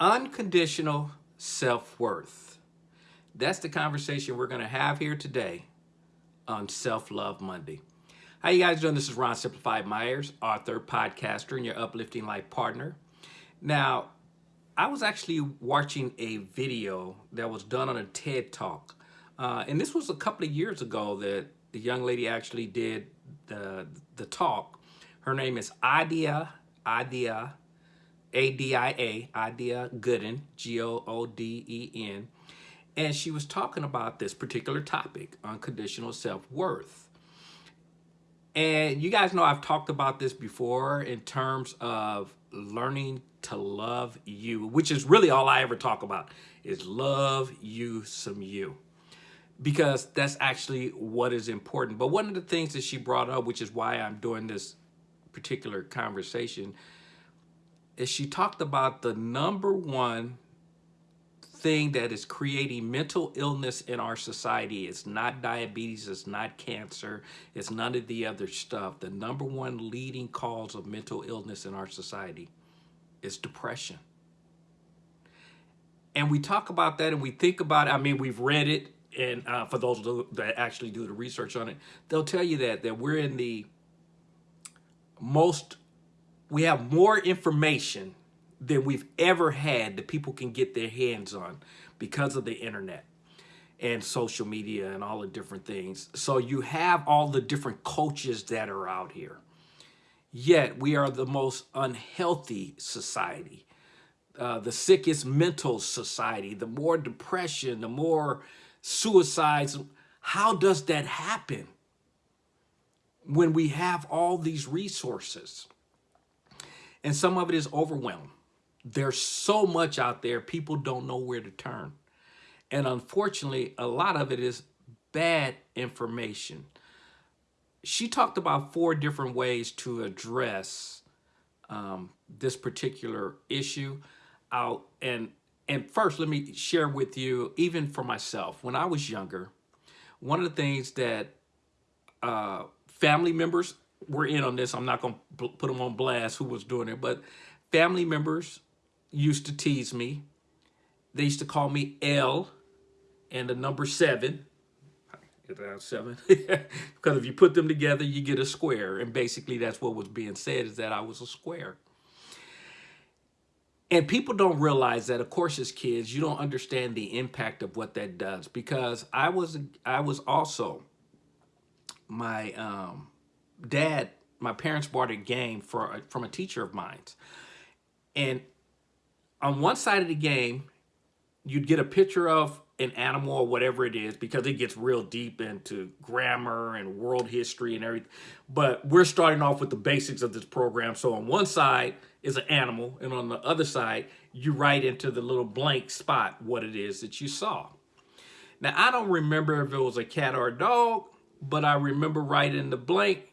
Unconditional self-worth. That's the conversation we're going to have here today on Self-Love Monday. How you guys doing? This is Ron Simplified Myers, author, podcaster, and your uplifting life partner. Now, I was actually watching a video that was done on a TED Talk. Uh, and this was a couple of years ago that the young lady actually did the, the talk. Her name is Adia, Adia a-D-I-A, Adia Gooden, G-O-O-D-E-N. And she was talking about this particular topic, unconditional self-worth. And you guys know I've talked about this before in terms of learning to love you, which is really all I ever talk about, is love you some you. Because that's actually what is important. But one of the things that she brought up, which is why I'm doing this particular conversation, is she talked about the number one thing that is creating mental illness in our society. It's not diabetes, it's not cancer, it's none of the other stuff. The number one leading cause of mental illness in our society is depression. And we talk about that and we think about it. I mean, we've read it, and uh, for those that actually do the research on it, they'll tell you that, that we're in the most we have more information than we've ever had that people can get their hands on because of the internet and social media and all the different things. So you have all the different coaches that are out here. Yet we are the most unhealthy society, uh, the sickest mental society, the more depression, the more suicides. How does that happen when we have all these resources? And some of it is overwhelmed. There's so much out there, people don't know where to turn. And unfortunately, a lot of it is bad information. She talked about four different ways to address um, this particular issue out. And, and first, let me share with you, even for myself, when I was younger, one of the things that uh, family members were in on this. I'm not going to put them on blast who was doing it, but family members used to tease me. They used to call me L and the number seven. Seven, because if you put them together, you get a square. And basically that's what was being said is that I was a square. And people don't realize that, of course, as kids, you don't understand the impact of what that does because I was I was also my um, dad, my parents bought a game for from a teacher of mine. And on one side of the game, you'd get a picture of an animal or whatever it is because it gets real deep into grammar and world history and everything. But we're starting off with the basics of this program. So on one side is an animal and on the other side, you write into the little blank spot what it is that you saw. Now, I don't remember if it was a cat or a dog, but I remember writing the blank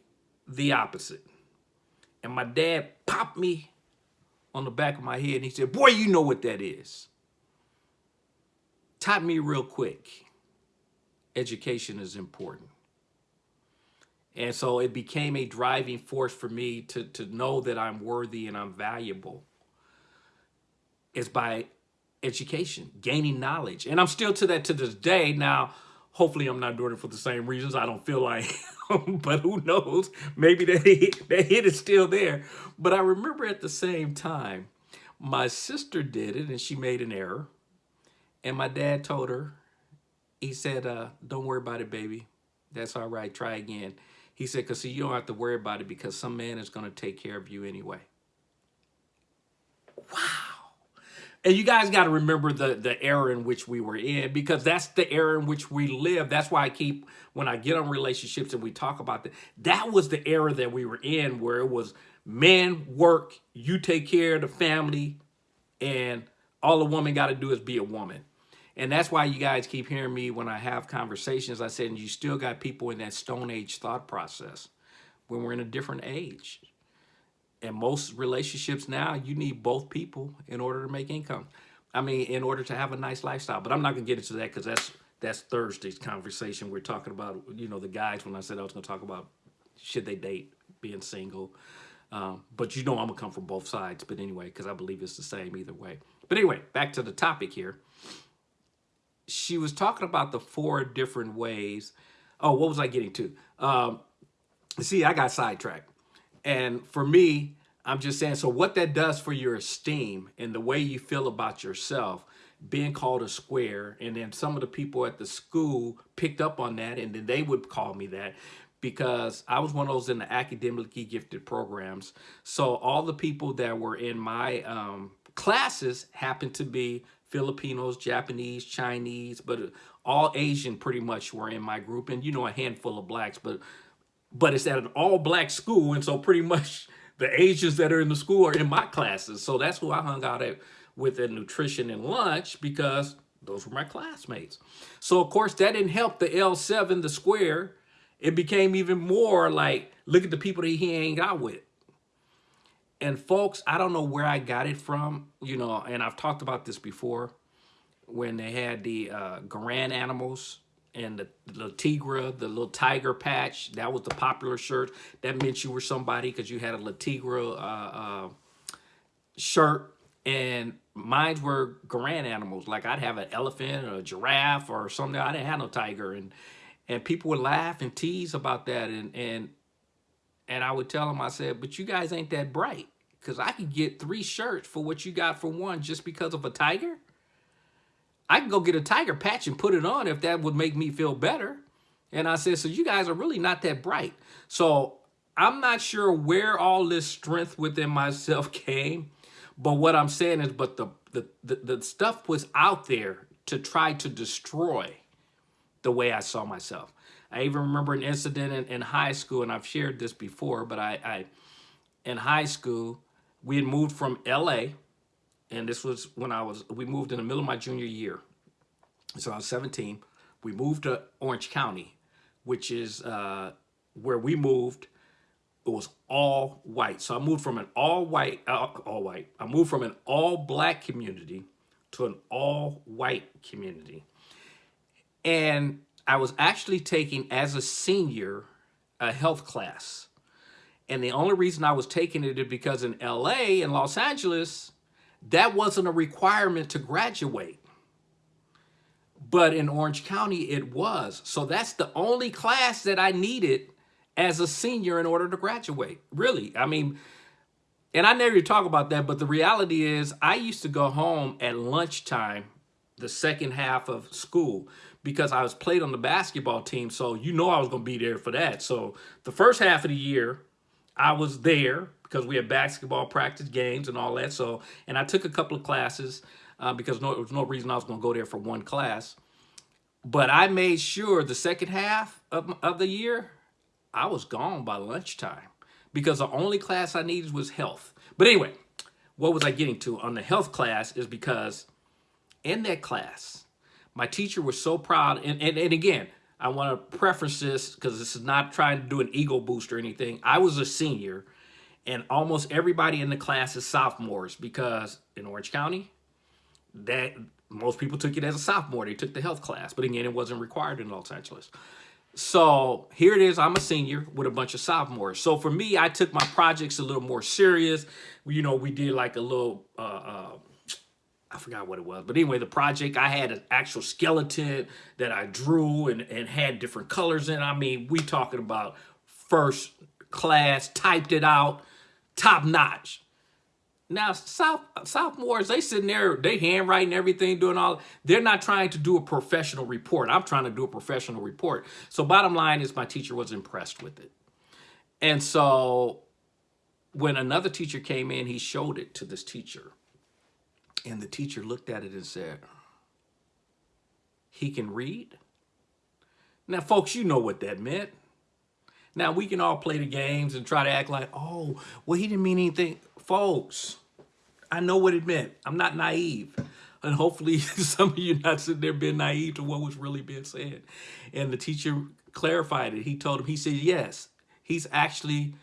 the opposite. And my dad popped me on the back of my head and he said, boy, you know what that is. Taught me real quick, education is important. And so it became a driving force for me to, to know that I'm worthy and I'm valuable. Is by education, gaining knowledge. And I'm still to that to this day. Now, hopefully I'm not doing it for the same reasons. I don't feel like but who knows? Maybe that hit, that hit is still there. But I remember at the same time, my sister did it and she made an error. And my dad told her, he said, uh, don't worry about it, baby. That's all right. Try again. He said, because see, you don't have to worry about it because some man is going to take care of you anyway. Wow. And you guys got to remember the, the era in which we were in because that's the era in which we live. That's why I keep, when I get on relationships and we talk about that, that was the era that we were in where it was men work, you take care of the family, and all a woman got to do is be a woman. And that's why you guys keep hearing me when I have conversations. I said, and you still got people in that Stone Age thought process when we're in a different age in most relationships now, you need both people in order to make income. I mean, in order to have a nice lifestyle. But I'm not going to get into that because that's that's Thursday's conversation. We're talking about, you know, the guys when I said I was going to talk about should they date, being single. Um, but you know I'm gonna come from both sides. But anyway, because I believe it's the same either way. But anyway, back to the topic here. She was talking about the four different ways. Oh, what was I getting to? Um, see, I got sidetracked. And for me, I'm just saying, so what that does for your esteem and the way you feel about yourself, being called a square, and then some of the people at the school picked up on that, and then they would call me that because I was one of those in the academically gifted programs. So all the people that were in my um, classes happened to be Filipinos, Japanese, Chinese, but all Asian pretty much were in my group, and you know a handful of blacks, but but it's at an all black school, and so pretty much the Asians that are in the school are in my classes. So that's who I hung out at with at nutrition and lunch because those were my classmates. So of course that didn't help the L7, the square. It became even more like, look at the people that he hang out with. And folks, I don't know where I got it from, you know, and I've talked about this before when they had the uh, Garanimals and the, the Tigre, the little tiger patch, that was the popular shirt. That meant you were somebody because you had a Le Tigre uh, uh, shirt. And mine were Garanimals. Like I'd have an elephant or a giraffe or something. I didn't have no tiger. And and people would laugh and tease about that. And and and I would tell them, I said, but you guys ain't that bright. Because I could get three shirts for what you got for one just because of a tiger. I can go get a tiger patch and put it on if that would make me feel better. And I said, so you guys are really not that bright. So I'm not sure where all this strength within myself came. But what I'm saying is, but the, the, the, the stuff was out there to try to destroy the way I saw myself. I even remember an incident in, in high school, and I've shared this before, but I, I in high school, we had moved from LA and this was when I was, we moved in the middle of my junior year. So I was 17. We moved to Orange County, which is uh, where we moved. It was all white. So I moved from an all white, uh, all white. I moved from an all black community to an all white community. And I was actually taking, as a senior, a health class. And the only reason I was taking it is because in LA and Los Angeles, that wasn't a requirement to graduate. But in Orange County, it was. So that's the only class that I needed as a senior in order to graduate. Really. I mean, and I never talk about that, but the reality is I used to go home at lunchtime, the second half of school, because I was played on the basketball team. So you know I was going to be there for that. So the first half of the year, I was there because we had basketball practice games and all that. So, and I took a couple of classes uh, because no, there was no reason I was going to go there for one class. But I made sure the second half of, of the year, I was gone by lunchtime because the only class I needed was health. But anyway, what was I getting to on the health class is because in that class, my teacher was so proud. And, and, and again, I want to preface this because this is not trying to do an ego boost or anything. I was a senior and almost everybody in the class is sophomores because in Orange County, that most people took it as a sophomore. They took the health class, but again, it wasn't required in Los Angeles. So here it is. I'm a senior with a bunch of sophomores. So for me, I took my projects a little more serious. You know, we did like a little, uh, uh, I forgot what it was. But anyway, the project, I had an actual skeleton that I drew and, and had different colors in. I mean, we talking about first class, typed it out top notch. Now, South, sophomores, they sitting there, they handwriting everything, doing all, they're not trying to do a professional report. I'm trying to do a professional report. So bottom line is my teacher was impressed with it. And so when another teacher came in, he showed it to this teacher. And the teacher looked at it and said, he can read? Now, folks, you know what that meant. Now, we can all play the games and try to act like, oh, well, he didn't mean anything. Folks, I know what it meant. I'm not naive. And hopefully some of you not sitting there being naive to what was really being said. And the teacher clarified it. He told him, he said, yes, he's actually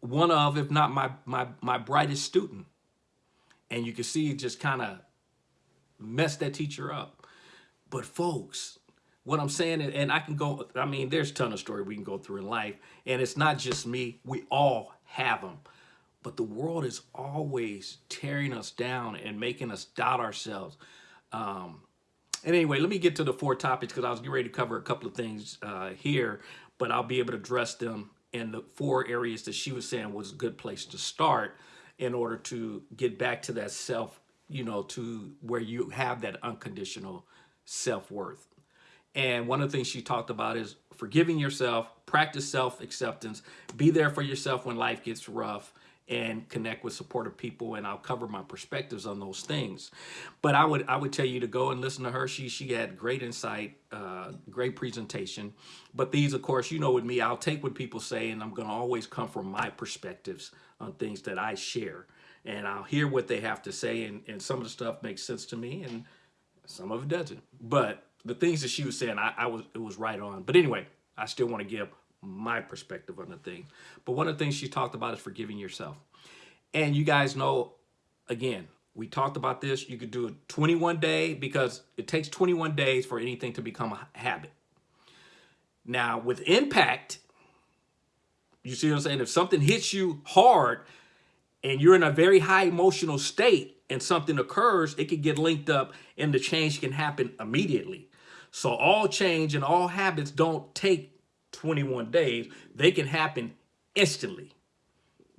one of, if not my, my, my brightest student. And you can see it just kind of messed that teacher up. But folks, what I'm saying, and I can go, I mean, there's a ton of story we can go through in life, and it's not just me. We all have them. but the world is always tearing us down and making us doubt ourselves. Um, and anyway, let me get to the four topics because I was getting ready to cover a couple of things uh, here, but I'll be able to address them in the four areas that she was saying was a good place to start in order to get back to that self, you know, to where you have that unconditional self-worth. And one of the things she talked about is forgiving yourself, practice self-acceptance, be there for yourself when life gets rough, and connect with supportive people and I'll cover my perspectives on those things. But I would I would tell you to go and listen to her. She she had great insight, uh, great presentation. But these, of course, you know with me, I'll take what people say and I'm gonna always come from my perspectives on things that I share. And I'll hear what they have to say and, and some of the stuff makes sense to me and some of it doesn't. But the things that she was saying, I, I was it was right on. But anyway, I still want to give my perspective on the thing. But one of the things she talked about is forgiving yourself. And you guys know, again, we talked about this. You could do a 21 day because it takes 21 days for anything to become a habit. Now with impact, you see what I'm saying? If something hits you hard and you're in a very high emotional state and something occurs, it could get linked up and the change can happen immediately. So all change and all habits don't take 21 days, they can happen instantly.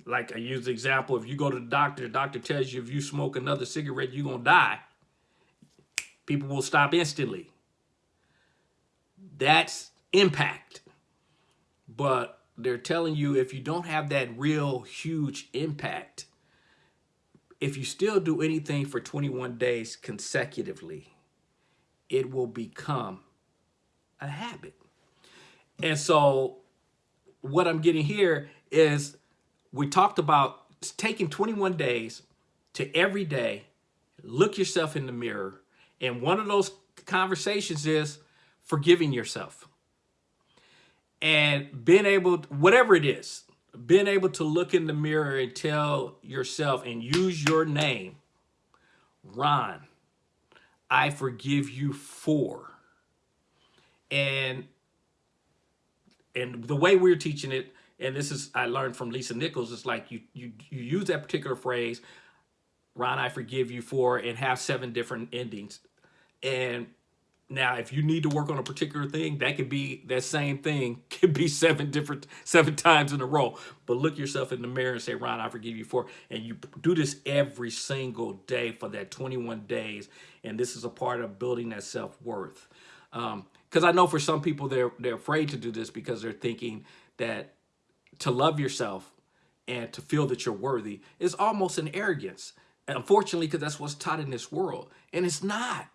Like I use the example, if you go to the doctor, the doctor tells you if you smoke another cigarette, you're going to die. People will stop instantly. That's impact. But they're telling you if you don't have that real huge impact, if you still do anything for 21 days consecutively, it will become a habit. And so what I'm getting here is we talked about taking 21 days to every day, look yourself in the mirror. And one of those conversations is forgiving yourself. And being able, whatever it is, being able to look in the mirror and tell yourself and use your name, Ron, I forgive you for. And and the way we're teaching it, and this is I learned from Lisa Nichols, it's like you you you use that particular phrase, Ron, I forgive you for, and have seven different endings. And now, if you need to work on a particular thing, that could be that same thing could be seven different seven times in a row. But look yourself in the mirror and say, Ron, I forgive you for. And you do this every single day for that 21 days. And this is a part of building that self-worth. Um, because I know for some people they're they're afraid to do this because they're thinking that to love yourself and to feel that you're worthy is almost an arrogance. And unfortunately, because that's what's taught in this world. And it's not.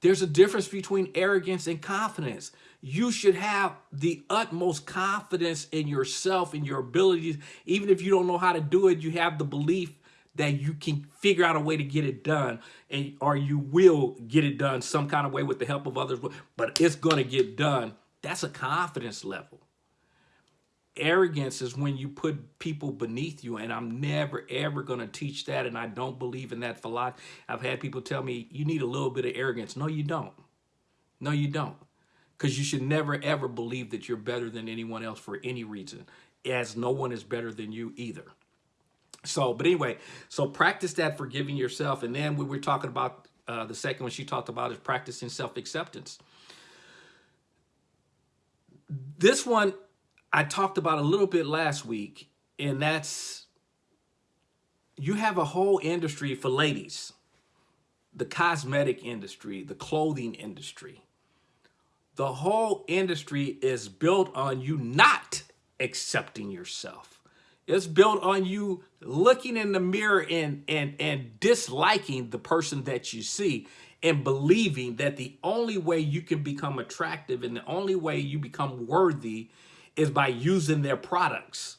There's a difference between arrogance and confidence. You should have the utmost confidence in yourself and your abilities. Even if you don't know how to do it, you have the belief that you can figure out a way to get it done and or you will get it done some kind of way with the help of others but it's going to get done that's a confidence level arrogance is when you put people beneath you and i'm never ever going to teach that and i don't believe in that philosophy i've had people tell me you need a little bit of arrogance no you don't no you don't because you should never ever believe that you're better than anyone else for any reason as no one is better than you either so, but anyway, so practice that forgiving yourself. And then we were talking about uh, the second one she talked about is practicing self-acceptance. This one I talked about a little bit last week, and that's you have a whole industry for ladies, the cosmetic industry, the clothing industry. The whole industry is built on you not accepting yourself. It's built on you looking in the mirror and, and, and disliking the person that you see and believing that the only way you can become attractive and the only way you become worthy is by using their products,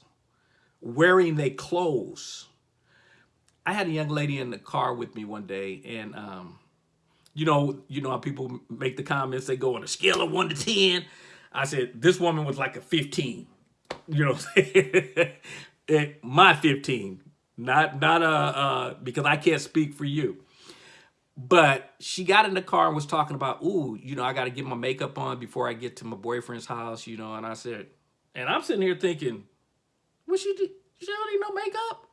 wearing their clothes. I had a young lady in the car with me one day and, um, you know, you know how people make the comments, they go on a scale of one to 10. I said, this woman was like a 15, you know, my 15, not not uh, uh because I can't speak for you. But she got in the car and was talking about, ooh, you know, I got to get my makeup on before I get to my boyfriend's house, you know. And I said, and I'm sitting here thinking, what she did? She don't need no makeup.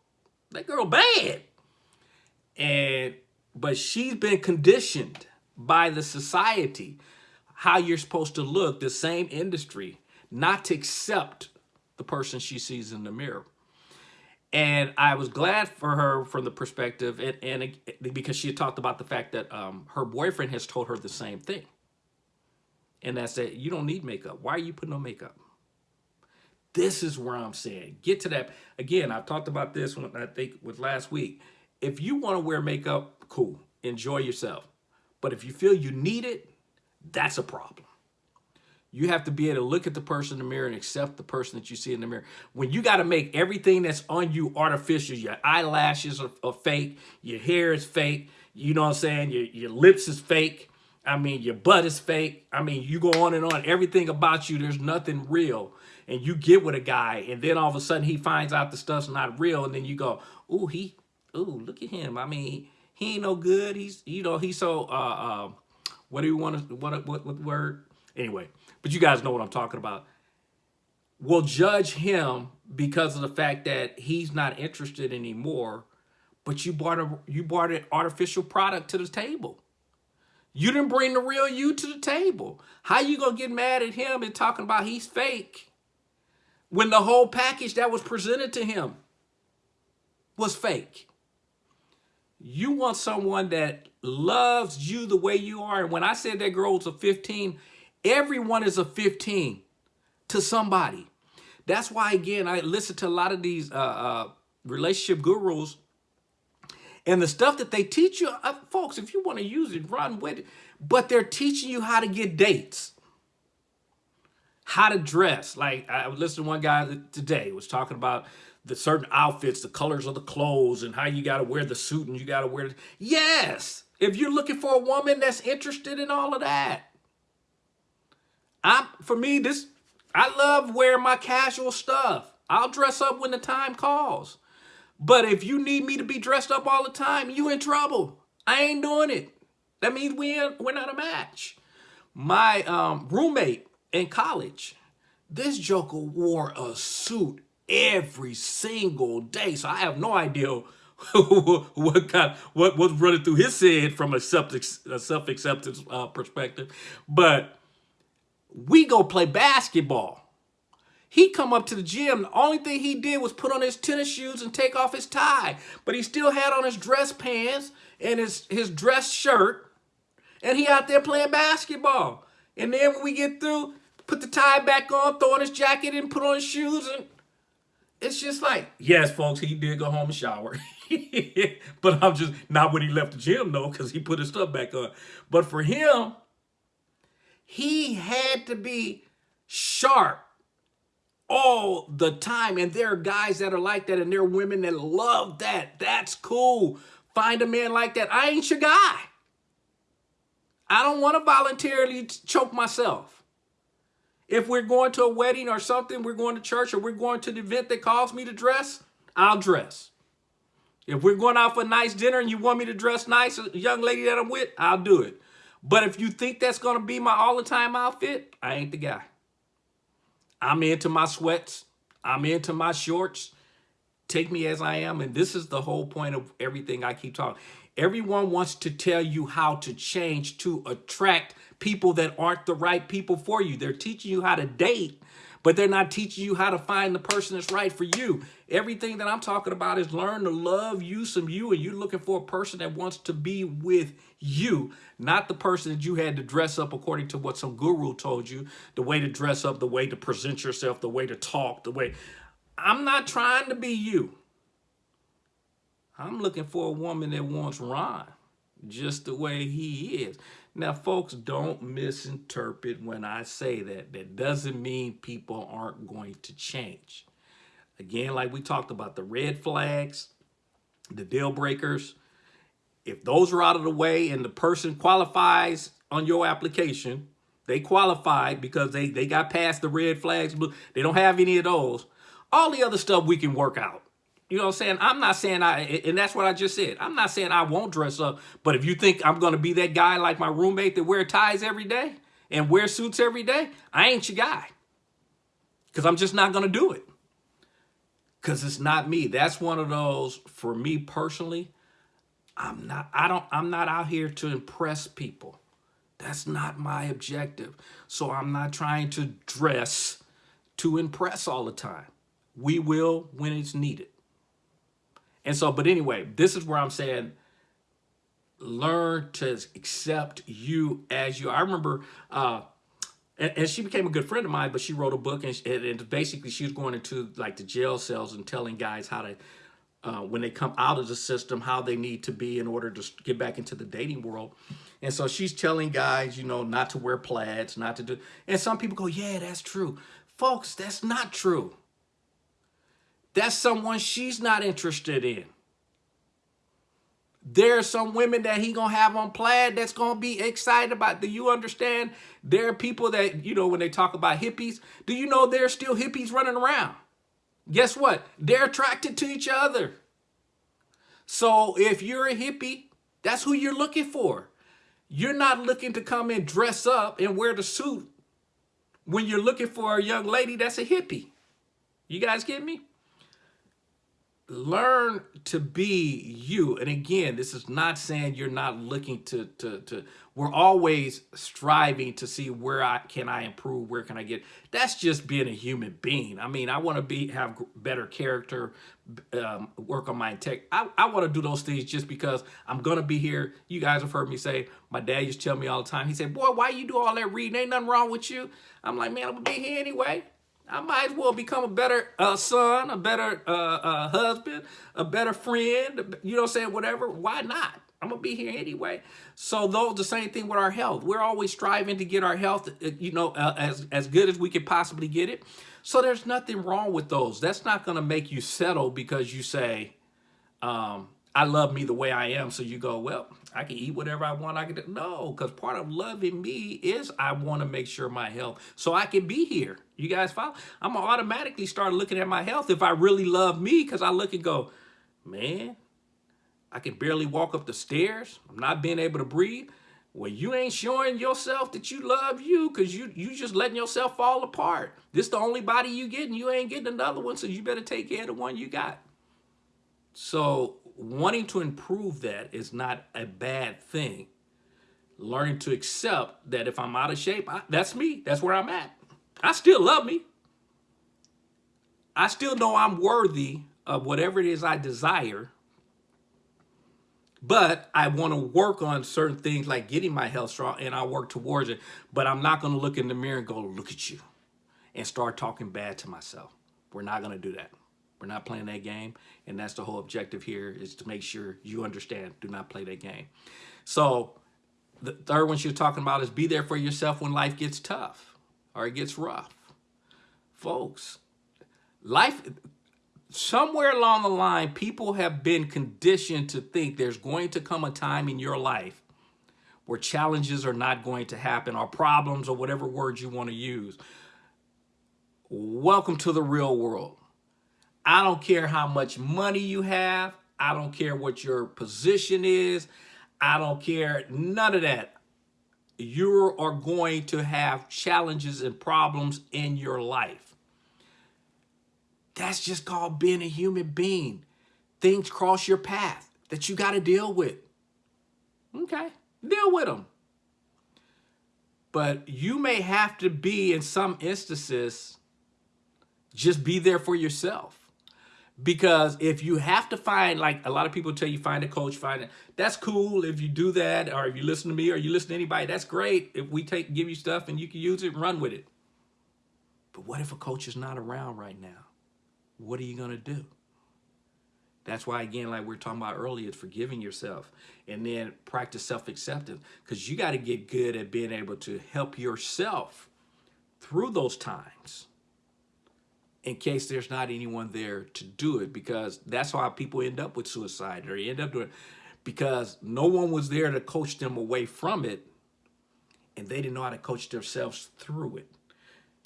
That girl bad. And but she's been conditioned by the society how you're supposed to look, the same industry, not to accept the person she sees in the mirror. And I was glad for her from the perspective, and, and because she talked about the fact that um, her boyfriend has told her the same thing. And that's that you don't need makeup. Why are you putting on makeup? This is where I'm saying, get to that. Again, I've talked about this when I think with last week. If you want to wear makeup, cool, enjoy yourself. But if you feel you need it, that's a problem. You have to be able to look at the person in the mirror and accept the person that you see in the mirror. When you got to make everything that's on you artificial, your eyelashes are, are, fake, your hair is fake, you know what I'm saying? Your, your lips is fake. I mean, your butt is fake. I mean, you go on and on. Everything about you, there's nothing real. And you get with a guy, and then all of a sudden he finds out the stuff's not real, and then you go, ooh, he, ooh, look at him. I mean, he ain't no good. He's, you know, he's so, uh, uh, what do you want to, what, what, what word? Anyway, but you guys know what I'm talking about. We'll judge him because of the fact that he's not interested anymore, but you brought a, you brought an artificial product to the table. You didn't bring the real you to the table. How you gonna get mad at him and talking about he's fake when the whole package that was presented to him was fake? You want someone that loves you the way you are. And when I said that girl was a 15, everyone is a 15 to somebody. That's why, again, I listen to a lot of these uh, uh, relationship gurus and the stuff that they teach you, uh, folks, if you want to use it, run with it. But they're teaching you how to get dates, how to dress. Like I listened to one guy today was talking about the certain outfits, the colors of the clothes, and how you got to wear the suit and you got to wear. Yes, if you're looking for a woman that's interested in all of that, I'm for me this. I love wearing my casual stuff. I'll dress up when the time calls. But if you need me to be dressed up all the time, you in trouble. I ain't doing it. That means we we're not a match. My um, roommate in college, this joker wore a suit every single day. So I have no idea what kind, what was running through his head from a self-acceptance uh, perspective. But we go play basketball. He come up to the gym. The only thing he did was put on his tennis shoes and take off his tie. But he still had on his dress pants and his, his dress shirt. And he out there playing basketball. And then when we get through, put the tie back on, throw on his jacket and put on his shoes and it's just like, yes, folks, he did go home and shower. but I'm just, not when he left the gym, though, because he put his stuff back on. But for him, he had to be sharp all the time. And there are guys that are like that, and there are women that love that. That's cool. Find a man like that. I ain't your guy. I don't want to voluntarily choke myself. If we're going to a wedding or something, we're going to church or we're going to the event that calls me to dress, I'll dress. If we're going out for a nice dinner and you want me to dress nice, a young lady that I'm with, I'll do it. But if you think that's going to be my all-the-time outfit, I ain't the guy. I'm into my sweats. I'm into my shorts. Take me as I am. And this is the whole point of everything I keep talking. Everyone wants to tell you how to change to attract people that aren't the right people for you. They're teaching you how to date, but they're not teaching you how to find the person that's right for you. Everything that I'm talking about is learn to love you some you, and you're looking for a person that wants to be with you, not the person that you had to dress up according to what some guru told you, the way to dress up, the way to present yourself, the way to talk, the way. I'm not trying to be you. I'm looking for a woman that wants Ron just the way he is. Now, folks, don't misinterpret when I say that. That doesn't mean people aren't going to change. Again, like we talked about, the red flags, the deal breakers, if those are out of the way and the person qualifies on your application, they qualified because they, they got past the red flags, they don't have any of those, all the other stuff we can work out. You know what I'm saying? I'm not saying I, and that's what I just said. I'm not saying I won't dress up, but if you think I'm going to be that guy like my roommate that wear ties every day and wear suits every day, I ain't your guy. Because I'm just not going to do it. because it's not me. That's one of those, for me personally, I'm not, I don't, I'm not out here to impress people. That's not my objective. So I'm not trying to dress to impress all the time. We will when it's needed. And so, but anyway, this is where I'm saying, learn to accept you as you. I remember, uh, and, and, she became a good friend of mine, but she wrote a book and, and basically she was going into like the jail cells and telling guys how to uh, when they come out of the system, how they need to be in order to get back into the dating world. And so she's telling guys, you know, not to wear plaids, not to do. And some people go, yeah, that's true. Folks, that's not true. That's someone she's not interested in. There are some women that he gonna have on plaid that's gonna be excited about. Do you understand? There are people that, you know, when they talk about hippies, do you know there are still hippies running around? guess what? They're attracted to each other. So if you're a hippie, that's who you're looking for. You're not looking to come and dress up and wear the suit when you're looking for a young lady that's a hippie. You guys get me? Learn to be you. And again, this is not saying you're not looking to, to, to, we're always striving to see where I can I improve, where can I get, that's just being a human being. I mean, I want to be, have better character, um, work on my tech. I, I want to do those things just because I'm going to be here. You guys have heard me say, my dad used to tell me all the time, he said, boy, why you do all that reading? Ain't nothing wrong with you. I'm like, man, I'm to be here anyway. I might as well become a better uh, son, a better uh, uh, husband, a better friend, you know what I'm saying, whatever. Why not? I'm going to be here anyway. So those the same thing with our health. We're always striving to get our health, uh, you know, uh, as, as good as we can possibly get it. So there's nothing wrong with those. That's not going to make you settle because you say, um, I love me the way I am. So you go, well, I can eat whatever I want. I can do. No, because part of loving me is I want to make sure my health so I can be here. You guys follow? I'm going to automatically start looking at my health if I really love me because I look and go, man, I can barely walk up the stairs. I'm not being able to breathe. Well, you ain't showing yourself that you love you because you you just letting yourself fall apart. This the only body you getting. You ain't getting another one, so you better take care of the one you got. So wanting to improve that is not a bad thing. Learning to accept that if I'm out of shape, I, that's me. That's where I'm at. I still love me. I still know I'm worthy of whatever it is I desire. But I want to work on certain things like getting my health strong and I work towards it. But I'm not going to look in the mirror and go, look at you and start talking bad to myself. We're not going to do that. We're not playing that game. And that's the whole objective here is to make sure you understand. Do not play that game. So the third one she's talking about is be there for yourself when life gets tough or it gets rough. Folks, life, somewhere along the line, people have been conditioned to think there's going to come a time in your life where challenges are not going to happen or problems or whatever words you want to use. Welcome to the real world. I don't care how much money you have. I don't care what your position is. I don't care none of that. You are going to have challenges and problems in your life. That's just called being a human being. Things cross your path that you got to deal with. Okay, deal with them. But you may have to be, in some instances, just be there for yourself. Because if you have to find, like a lot of people tell you, find a coach, find it. That's cool if you do that, or if you listen to me, or you listen to anybody, that's great. If we take give you stuff and you can use it and run with it. But what if a coach is not around right now? What are you going to do? That's why, again, like we are talking about earlier, it's forgiving yourself and then practice self-acceptance because you got to get good at being able to help yourself through those times in case there's not anyone there to do it because that's why people end up with suicide or end up doing because no one was there to coach them away from it and they didn't know how to coach themselves through it.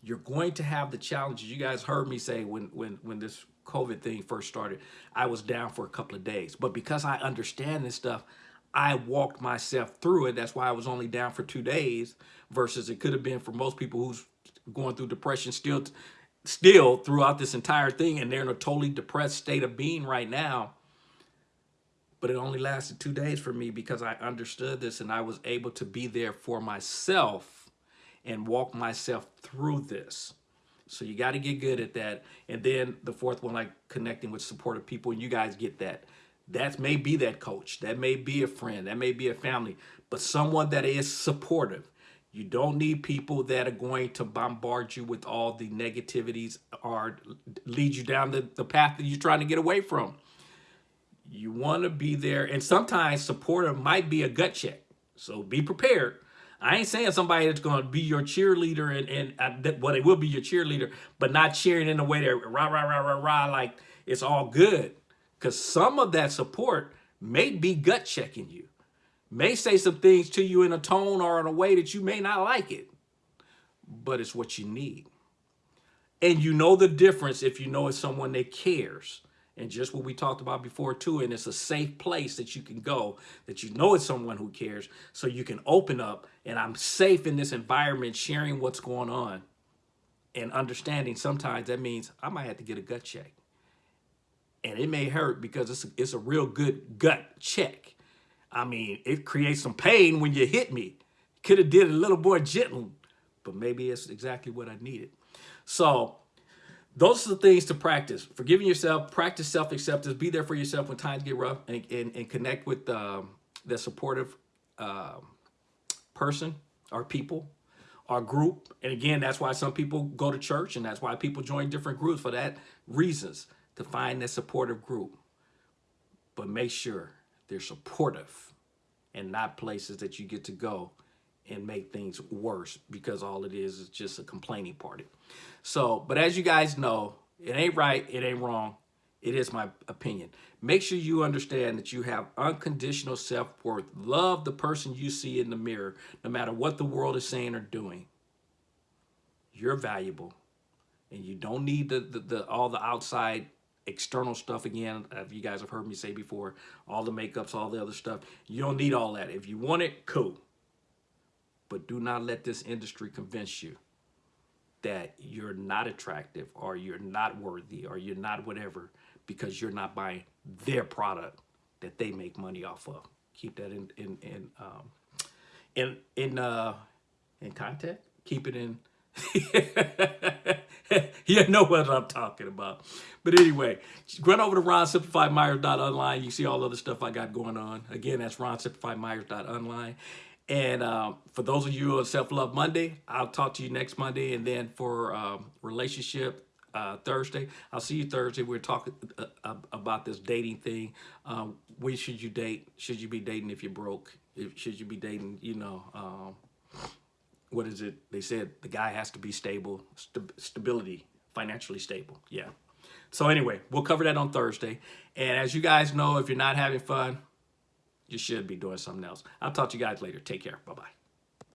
You're going to have the challenges. You guys heard me say when when when this COVID thing first started, I was down for a couple of days. But because I understand this stuff, I walked myself through it. That's why I was only down for two days versus it could have been for most people who's going through depression still still throughout this entire thing and they're in a totally depressed state of being right now. But it only lasted two days for me because I understood this and I was able to be there for myself and walk myself through this. So you got to get good at that. And then the fourth one, like connecting with supportive people, and you guys get that. That may be that coach. That may be a friend. That may be a family, but someone that is supportive. You don't need people that are going to bombard you with all the negativities or lead you down the, the path that you're trying to get away from. You want to be there. And sometimes supportive might be a gut check. So be prepared. I ain't saying somebody that's going to be your cheerleader and, and uh, well, they will be your cheerleader, but not cheering in a way that rah, rah, rah, rah, rah, like it's all good. Because some of that support may be gut checking you, may say some things to you in a tone or in a way that you may not like it, but it's what you need. And you know the difference if you know it's someone that cares. And just what we talked about before too, and it's a safe place that you can go, that you know it's someone who cares, so you can open up and I'm safe in this environment sharing what's going on and understanding sometimes that means I might have to get a gut check and it may hurt because it's a, it's a real good gut check. I mean, it creates some pain when you hit me. Could have did it a little more gentle, but maybe it's exactly what I needed. So those are the things to practice. Forgiving yourself, practice self-acceptance, be there for yourself when times get rough, and, and, and connect with um, the supportive uh, person or people or group. And again, that's why some people go to church, and that's why people join different groups for that reasons to find that supportive group. But make sure they're supportive and not places that you get to go and make things worse because all it is is just a complaining party. So, but as you guys know, it ain't right, it ain't wrong. It is my opinion. Make sure you understand that you have unconditional self-worth. Love the person you see in the mirror, no matter what the world is saying or doing. You're valuable, and you don't need the, the, the all the outside external stuff again. If you guys have heard me say before, all the makeups, all the other stuff. You don't need all that. If you want it, cool. But do not let this industry convince you that you're not attractive or you're not worthy or you're not whatever because you're not buying their product that they make money off of. Keep that in in in um, in in uh, in contact. Keep it in you know what I'm talking about. But anyway, run over to ronsimplifiedmyers.online. You see all other stuff I got going on. Again, that's ronsimplifiedmyers.online. And um, for those of you on Self-Love Monday, I'll talk to you next Monday. And then for um, relationship uh, Thursday, I'll see you Thursday. We're talking uh, uh about this dating thing. Um, when should you date? Should you be dating if you're broke? If, should you be dating, you know, um, what is it? They said the guy has to be stable, st stability, financially stable. Yeah. So anyway, we'll cover that on Thursday. And as you guys know, if you're not having fun, you should be doing something else. I'll talk to you guys later. Take care. Bye-bye.